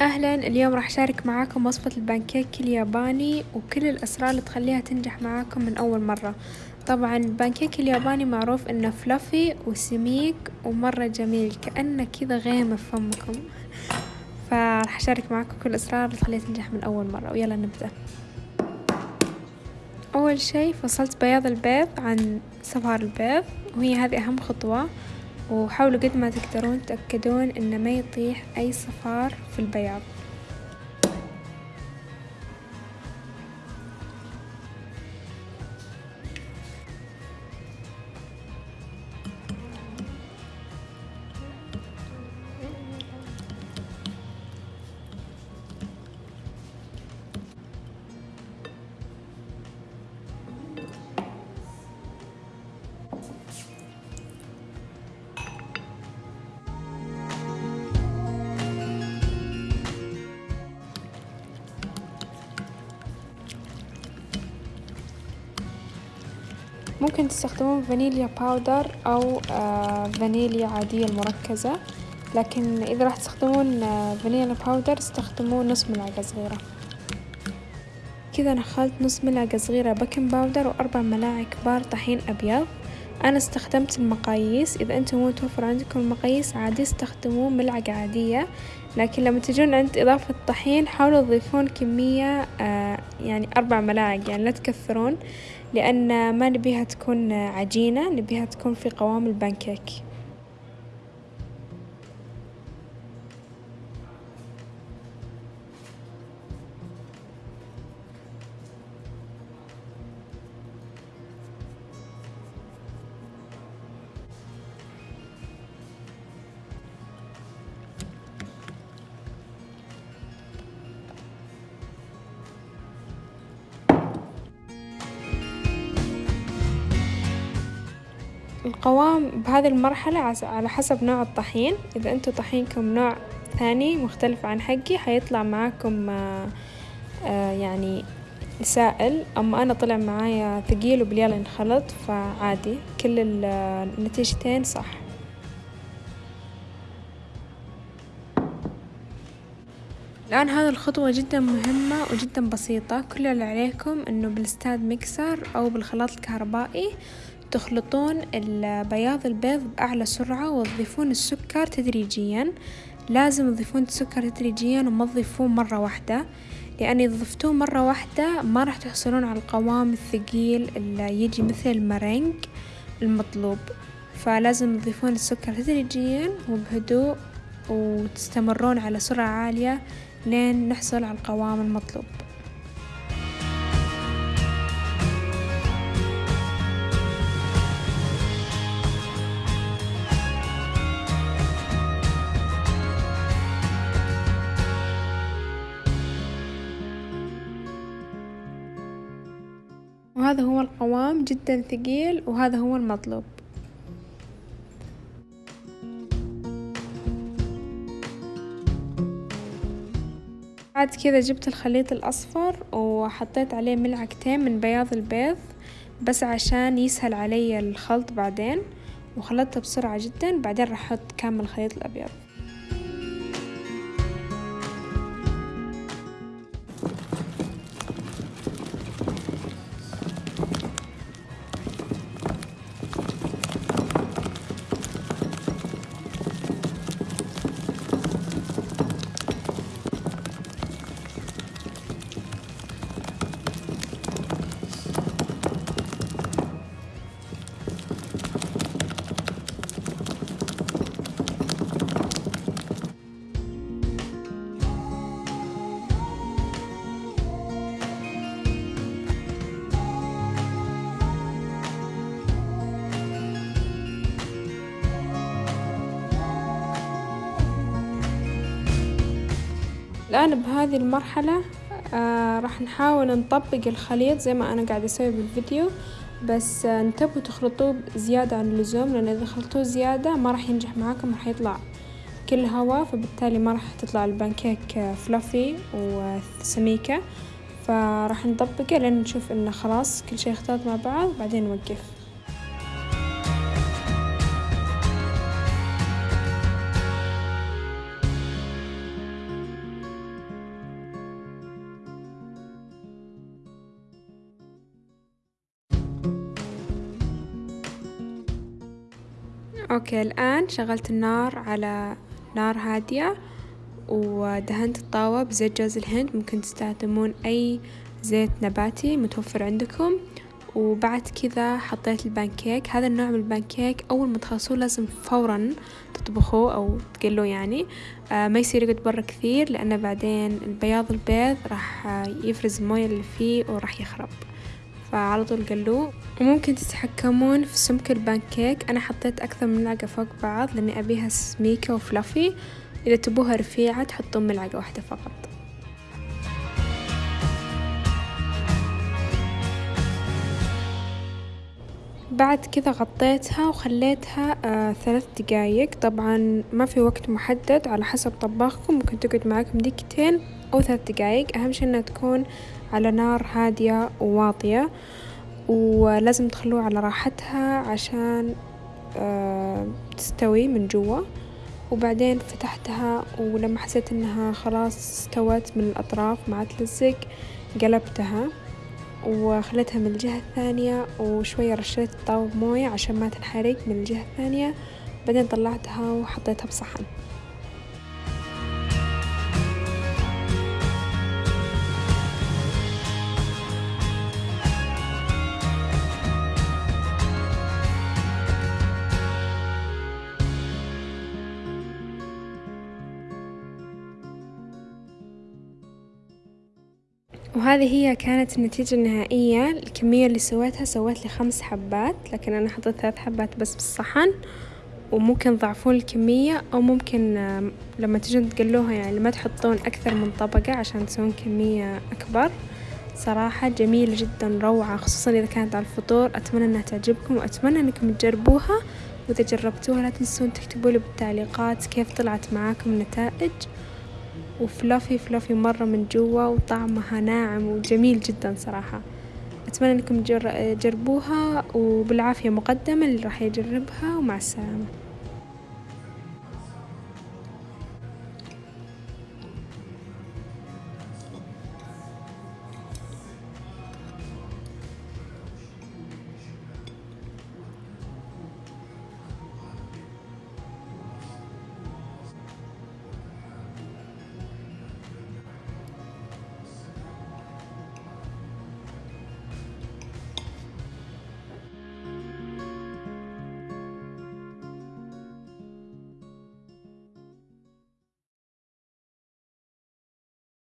أهلا اليوم راح أشارك معاكم وصفة البانكيك الياباني وكل الأسرار اللي تخليها تنجح معاكم من أول مرة. طبعا البانكيك الياباني معروف إنه fluffy وسميك ومرة جميل كأنه كذا غيمة في فمكم. فراح أشارك معاكم كل الأسرار اللي تخليها تنجح من أول مرة. ويلا نبدأ. أول شي فصلت بياض البيض عن صفار البيض وهي هذه أهم خطوة. وحاولوا قد ما تقدرون تأكدون إنه ما يطيح أي صفار في البياض. ممكن تستخدمون فانيليا powder أو آه فانيليا عادية المركزة. لكن إذا راح تستخدمون آه فانيليا powder استخدموا نص ملعقة صغيرة. كذا نخلت نص ملعقة صغيرة baking powder وأربع ملاعق كبار طحين أبيض. أنا استخدمت المقاييس. إذا أنتم مو متوفر عندكم المقاييس عادي استخدموا ملعقة عادية. لكن لما تجون عند إضافة الطحين حاولوا تضيفون كمية آه يعني أربع ملاعق. يعني لا تكثرون لأن ما نبيها تكون عجينة نبيها تكون في قوام البانكيك. القوام بهذه المرحلة على حسب نوع الطحين. إذا أنتوا طحينكم نوع ثاني مختلف عن حقي حيطلع معاكم آه يعني سائل. أما أنا طلع معايا ثقيل وبليال انخلط فعادي. كل النتيجتين صح. الآن هذه الخطوة جدا مهمة وجدا بسيطة. كل اللي عليكم إنه بالستاد ميكسر أو بالخلاط الكهربائي تخلطون بياض البيض بأعلى سرعة وتضيفون السكر تدريجيا. لازم تضيفون السكر تدريجيا وما تضيفون مرة واحدة لأن إذا ضفتوه مرة واحدة ما راح تحصلون على القوام الثقيل اللي يجي مثل المرنج المطلوب. فلازم تضيفون السكر تدريجيا وبهدوء وتستمرون على سرعة عالية لين نحصل على القوام المطلوب. وهذا هو القوام جدا ثقيل وهذا هو المطلوب. بعد كذا جبت الخليط الأصفر وحطيت عليه ملعقتين من بياض البيض بس عشان يسهل علي الخلط بعدين وخلطته بسرعة جدا بعدين راح أحط كامل الخليط الأبيض. الآن بهذه المرحلة آه راح نحاول نطبق الخليط زي ما أنا قاعدة أسوي بالفيديو بس آه انتبهوا تخلطوه زيادة عن اللزوم لأن إذا خلطوه زيادة ما راح ينجح معاكم راح يطلع كل هوا فبالتالي ما راح تطلع البانكيك فلافي وسميكة فراح نطبقه لين نشوف إنه خلاص كل شي اختلط مع بعض بعدين نوقف. أوكي الآن شغلت النار على نار هادية ودهنت الطاوة بزيت جوز الهند. ممكن تستخدمون أي زيت نباتي متوفر عندكم. وبعد كذا حطيت البانكيك. هذا النوع من البانكيك أول ما تخلصوه لازم فورا تطبخوه أو تقلوه يعني. آه ما يصير يقعد برا كثير لأنه بعدين البياض البيض راح يفرز الموية اللي فيه وراح يخرب. فعلى طول قلوه وممكن تتحكمون في سمك البانكيك. أنا حطيت أكثر من ملعقة فوق بعض لأني أبيها سميكة وفلافي. إذا تبوها رفيعة تحطون ملعقة واحدة فقط. بعد كذا غطيتها وخليتها آه ثلاث دقايق. طبعا ما في وقت محدد على حسب طباخكم. ممكن تقعد معاكم دقيقتين أو ثلاث دقايق. أهم شي إنها تكون على نار هادية وواطية ولازم تخلوها على راحتها عشان آه تستوي من جوا. وبعدين فتحتها ولما حسيت إنها خلاص استوت من الأطراف ما تلزق قلبتها. وخليتها من الجهة الثانية وشوية رشيت الطاوة بموية عشان ما تنحرق من الجهة الثانية. بعدين طلعتها وحطيتها بصحن. وهذه هي كانت النتيجة النهائية. الكمية اللي سويتها سويت لي خمس حبات لكن أنا حطيت ثلاث حبات بس بالصحن وممكن تضعفون الكمية أو ممكن لما تجون تقلوها يعني ما تحطون أكثر من طبقة عشان تسوون كمية أكبر. صراحة جميلة جدا روعة خصوصا إذا كانت على الفطور. أتمنى إنها تعجبكم وأتمنى إنكم تجربوها وإذا جربتوها لا تنسون تكتبولي بالتعليقات كيف طلعت معاكم النتائج. وفلافي فلافي مرة من جوا وطعمها ناعم وجميل جدا صراحة. أتمنى أنكم تجربوها وبالعافية مقدما اللي راح يجربها ومع السلامة.